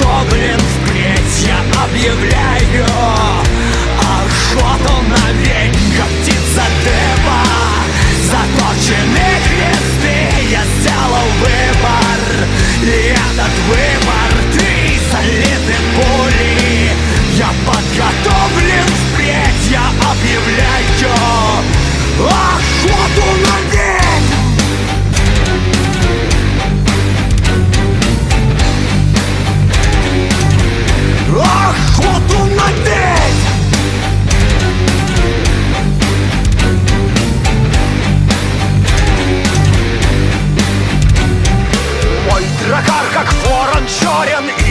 Гоблин впредь я объявляю Охота на венька птица дыма Заточены кресты, я сделал выбор. И этот выбор ты солидные пули. Я подготовлен впредь, я объявляю. Shorty on the